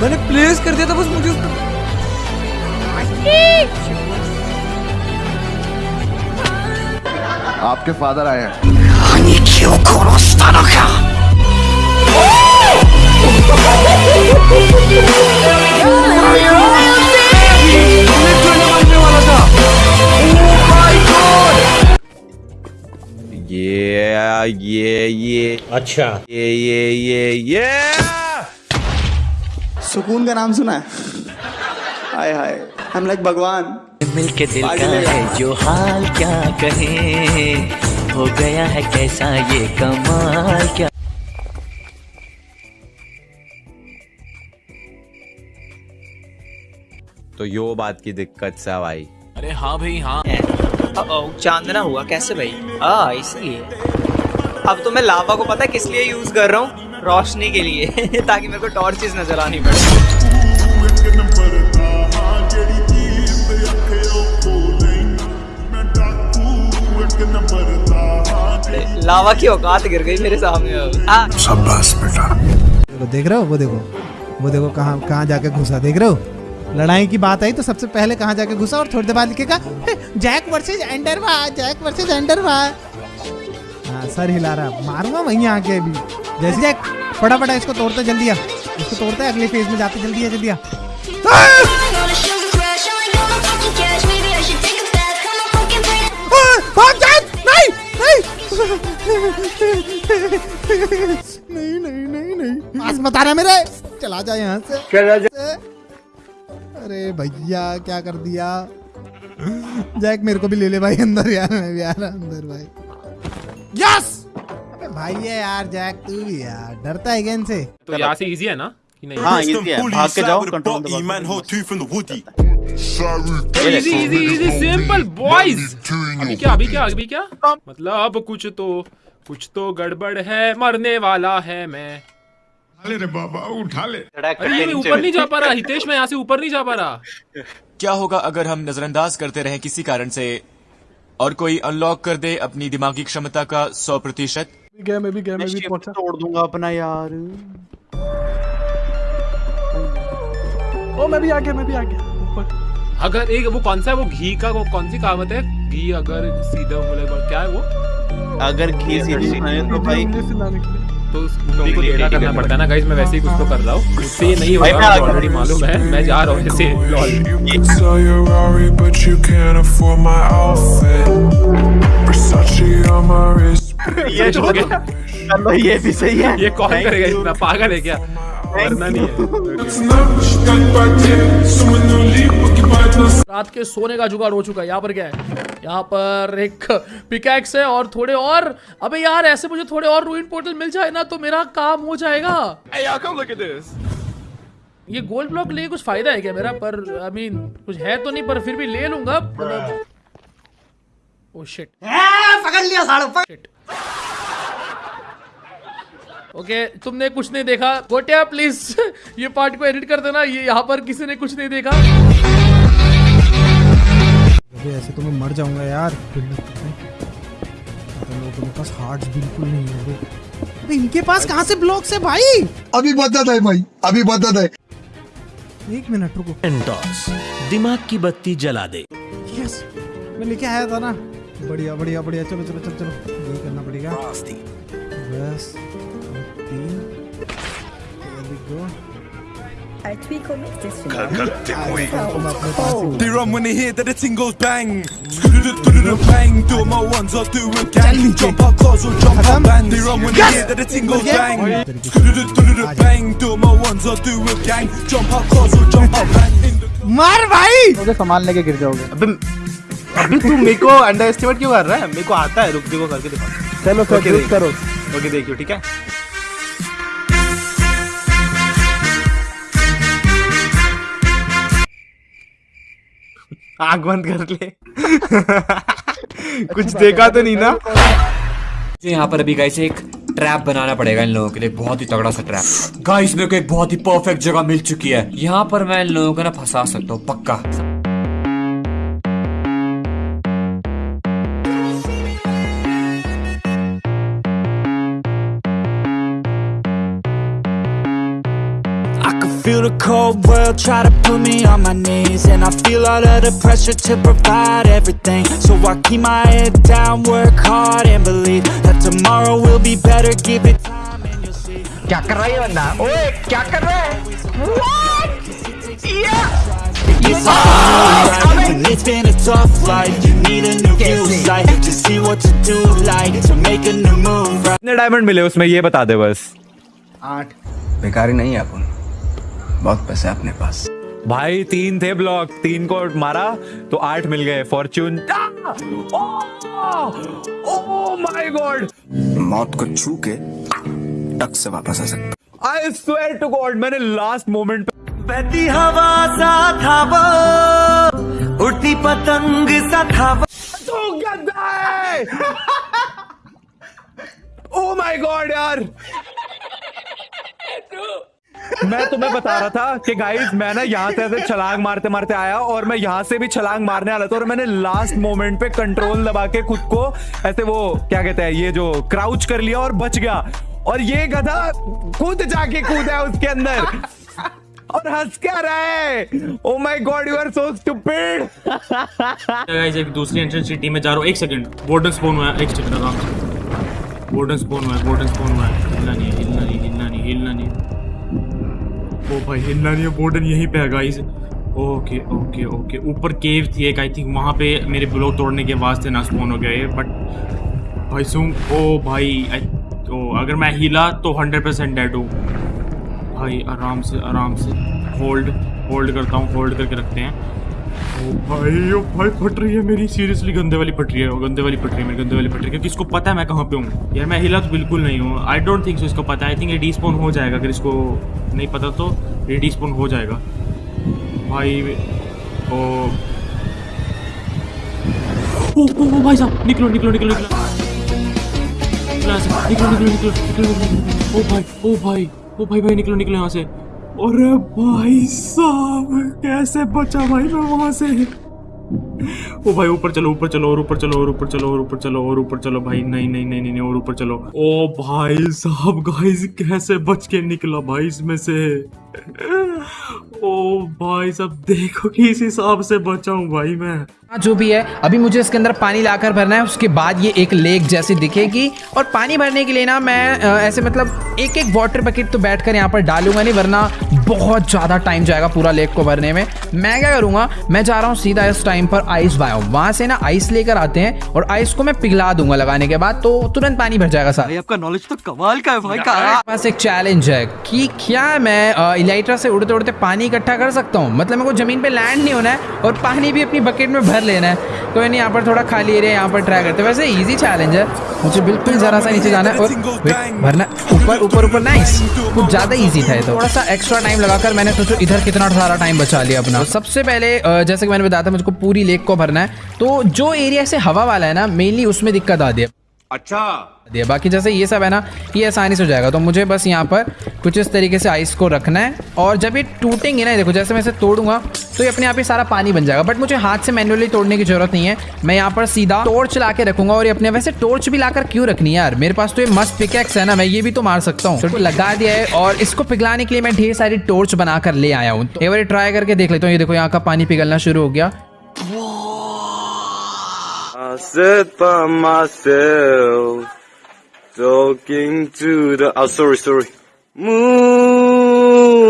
मैंने प्लेस कर दिया था बस मुझे आपके फादर आए हैं। ये ये। अच्छा। ये ये ये ये। सुकून का नाम सुना है। हाय हाय। हम लाइक भगवान। मिल के दिल का। है जो हाल क्या कहे। हो गया है कैसा ये कमाल क्या? तो यो बात की दिक्कत सा भाई। अरे हाँ भाई हाँ। चांदना हुआ कैसे भाई? आ इसलिए। अब तो मैं लावा को पता है किस लिए यूज़ कर रहा हूँ? रोशनी के लिए ताकि मेरे को टॉर्चेस नज़र आनी पड़े। लावा की औकात गिर गई मेरे सामने अब। आ, देखो देख रहे हो? वो देखो वो देखो कहाँ कहाँ जाके घुसा देख रहे हो? लड़ाई की बात आई तो सबसे पहले कहाँ जाके घुसा और थोड़ी देर बाद लिखेगा जैक वर्सेज एंडरवा जैक वर्सेज एंडरवा। हाँ सर हिला रहा। मारूँगा वहीं आके अभी। जैसे जैक फटाफट इसको तोड़ते जल्दी आ। इसको तोड़ते हैं, अगले फ़ेज़ में जाते जल्दी आ जल्दी आ। नहीं नहीं नहीं नहीं पास आ रहा मेरे। चला जा यहाँ से। चला जा। अरे भैया क्या कर दिया? जैक मेरे को भी ले ले भाई अंदर यार मैं भी आ रहा अंदर भाई। यस अबे भाई है यार जैक तू भी यार। डरता है गेंद से तो यहाँ से इजी है ना? कि नहीं? हाँ इजी है। भाग के जाओ कंट्रोल दबा के। Easy easy easy simple boys अभी क्या अभी क्या अभी क्या? मतलब कुछ तो कुछ तो गड़बड़ है मरने वाला है मैं। अरे ये मैं ऊपर नहीं जा पा रहा हितेश मैं यहाँ से ऊपर नहीं जा पा रहा। क्या होगा अगर हम नजरअंदाज करते रहे किसी कारण से? और कोई अनलॉक कर दे अपनी दिमागी क्षमता का सौ प्रतिशत। तोड़ दूँगा अपना यार। अगर एक वो कौन सा है वो घी का वो कौन सी कहावत है? घी अगर सीधा बोले क्या है वो? अगर घी सीधी तो भाई तो उस उंगली को टेढ़ा करना पड़ता है ना गाइस मैं वैसे ही कुछ तो कर रहा हूँ। उससे नहीं भाई, होगा ऑलरेडी मालूम है मैं जा रहा हूँ ऐसे. ये हो गया ये भी सही है। ये कौन करेगा इतना पागल है क्या? मरना नहीं है। रात के सोने का जुगाड़ हो चुका है यहाँ पर क्या है? यहाँ पर एक पिकैक्स है और थोड़े और अबे यार ऐसे मुझे थोड़े और रूइन पोर्टल मिल जाए ना तो मेरा काम हो जाएगा। ये गोल्ड ब्लॉक लिए कुछ फ़ायदा है क्या मेरा? पर आई मीन कुछ है तो नहीं पर फिर भी ले लूँगा ओ शिट पकड़ लिया साढ़े शिट ओके तुमने कुछ नहीं देखा। गोटिया प्लीज़ ये पार्ट को एडिट कर देना ये यहाँ पर किसी ने कुछ नहीं देखा। अबे ऐसे तो मैं मर जाऊँगा यार। लोगों के पास हार्ट्स बिल्कुल नहीं है अबे अबे इनके पास कहाँ से ब्लॉक्स है भाई? अभी बदत है भाई अभी बदत है। एक मिनट रुको। दिमाग की बत्ती जला दे। यस मैं लेके आया था ना। बढ़िया बढ़िया बढ़िया। चलो चलो चलो चलो। यही करना पड़ेगा। बस तीन They run when they hear that the ting goes bang. Bang, do my ones, I'll do a gang. Jump out cars or jump out band. They run when they hear that the ting goes bang. Bang, do my ones, I'll do a gang. Jump out cars or jump out the मार भाई सामान लेके गिर जाओगे अबे अभी तू मेरे को अंडर एस्टिमेट क्यों कर रहा है मेरे को आता है रुक देखो करके दिखा चलो सर करो ओके देखियो ठीक है आँख बंद कर ले। कुछ देखा तो नहीं ना? तो यहाँ पर अभी गाइस एक ट्रैप बनाना पड़ेगा इन लोगों के लिए बहुत ही तगड़ा सा ट्रैप गाइस मेरे को एक बहुत ही परफेक्ट जगह मिल चुकी है। यहाँ पर मैं इन लोगों को ना फंसा सकता हूँ पक्का। feel the cold world try to put me on my knees And I feel all of the pressure to provide everything So I keep my head down, work hard and believe That tomorrow will be better, give it time and you'll see क्या कर रहा है ये बंदा ओए क्या कर रहा है It's alright, and it's been a tough life You need a new view sight To see what to do like To make a new move right कितने डायमंड मिले उसमें ये बता दे बस आठ बेकारी नहीं है अपन बहुत पैसे अपने पास। भाई तीन थे ब्लॉक तीन को मारा तो आठ मिल गए फॉर्च्यून ओ! माय गॉड मौत को छू के टक से वापस आ सकता। आई स्वेयर टू गॉड मैंने लास्ट मोमेंट पे बहती हवा सा था वो उड़ती पतंग सा था वो तो गंदा है ओ माय गॉड यार। मैं तुम्हें बता रहा था कि गाइस मैं ना यहाँ से ऐसे छलांग मारते मारते आया और मैं यहाँ से भी छलांग मारने वाला था और मैंने लास्ट मोमेंट पे कंट्रोल दबा के खुद को ऐसे वो, क्या कहते हैं, ये जो क्राउच कर लिया और बच गया। और ये गधा खुद जाके कूदा उसके अंदर। और हंस क्या रहा है? ओ my God you are so stupid guys एक दूसरी एंट्रेंस टीम में जा रहा हूँ। एक सेकंड वार्डन स्पॉन हुआ एक सेकंड से वार्डन स्पॉन हुआ वार्डन स्पॉन हुआ हिलना नहीं हिलना नहीं हिलना नहीं हिलना नहीं। ओ भाई हिलना नहीं है बोर्डन यहीं पे है गाइस ओके ओके ओके ऊपर केव थी एक आई थिंक वहाँ पे मेरे ब्लॉक तोड़ने के वास्ते ना स्पॉन हो ये बट भाई सुन, ओ भाई तो अगर मैं हिला तो हंड्रेड परसेंट डेड हूँ। भाई, आराम से आराम से। होल्ड होल्ड करता हूँ होल्ड करके रखते हैं। भाई ओ भाई फट रही है मेरी। सीरियसली गंदे वाली फट रही है गंदे वाली है मेरी गंदे वाली है। क्योंकि इसको पता है मैं कहाँ पे हूँ। यार मैं हिला तो बिल्कुल नहीं हूँ। आई डोंट थिंक सो इसको पता आई थिंक ये डिस्पोन हो जाएगा। अगर इसको नहीं पता तो ये डिस्पोन हो जाएगा। भाई ओ। ओ, ओ, ओ भाई साहब निकलो निकलो निकलो। निकलो निकलो निकलो निकलो निकलो। ओ भाई ओ भाई ओ भाई भाई निकलो निकलो यहाँ से। अरे भाई साहब कैसे बचा भाई मैं वहाँ से? ओ भाई ऊपर चलो ऊपर चलो और ऊपर चलो और ऊपर चलो और ऊपर चलो और ऊपर चलो भाई। नहीं नहीं नहीं नहीं, और ऊपर चलो। ओ भाई साहब गाइस कैसे बच के निकला भाई इसमें से? ओ भाई साहब देखो कि इस हिसाब से बचा हूँ भाई मैं। जो भी है अभी मुझे इसके अंदर पानी लाकर भरना है उसके बाद ये एक लेक जैसी दिखेगी। और पानी भरने के लिए ना मैं ऐसे मतलब एक एक वाटर बकेट तो बैठकर यहाँ पर डालूँगा नहीं वरना बहुत ज़्यादा टाइम जाएगा पूरा लेक को भरने में। मैं क्या करूँगा मैं जा रहा हूँ सीधा इस टाइम पर आइस बायो वहाँ से ना आइस लेकर आते हैं और आइस को मैं पिघला दूँगा लगाने के बाद तो तुरंत पानी भर जाएगा सारा। आपका नॉलेज तो कमाल का है भाई पास एक चैलेंज है कि क्या मैं इलाइट्रा से उड़ते उड़ते पानी इकट्ठा कर सकता हूँ। मतलब मेरे को ज़मीन पे लैंड नहीं होना है और पानी भी अपनी बकेट में भर लेना है। कोई नहीं, यहाँ पर थोड़ा खाली एरिया यहाँ पर ट्राई करते हैं। वैसे इजी चैलेंज है। मुझे बिल्कुल जरा सा नीचे जाना है और भरना, ऊपर ऊपर ऊपर नाइस कुछ ज़्यादा इजी था ये तो। थोड़ा सा एक्स्ट्रा टाइम लगाकर मैंने सोचो इधर कितना सारा टाइम बचा लिया अपना। तो सबसे पहले जैसे कि मैंने बताया था, मुझको पूरी लेक को भरना है। तो जो एरिया से हवा वाला है ना मेनली उसमें दिक्कत आती है। दिया बाकी जैसे ये सब है ना, ये आसानी से हो जाएगा। तो मुझे बस यहाँ पर कुछ इस तरीके से आइस को रखना है और जब ये टूटेंगे ना देखो, जैसे मैं इसे तोड़ूँगा तो ये अपने आप ही सारा पानी बन जाएगा। बट मुझे हाथ से मैनुअली तोड़ने की ज़रूरत नहीं है। मैं यहाँ पर सीधा टोर्च ला के रखूँगा और ये अपने, वैसे टोर्च भी लाकर क्यों रखनी यार? मेरे पास तो ये मस्त पिकेक्स है ना, मैं ये भी तो मार सकता हूँ। तो लगा दिया है और इसको पिघलाने के लिए मैं ढेर सारी टोर्च बनाकर ले आया हूँ। एक बार ट्राई करके देख लेता हूँ। ये देखो, यहाँ का पानी पिघलना शुरू हो गया। I sit by myself, talking to the. Oh, sorry, sorry. Moon.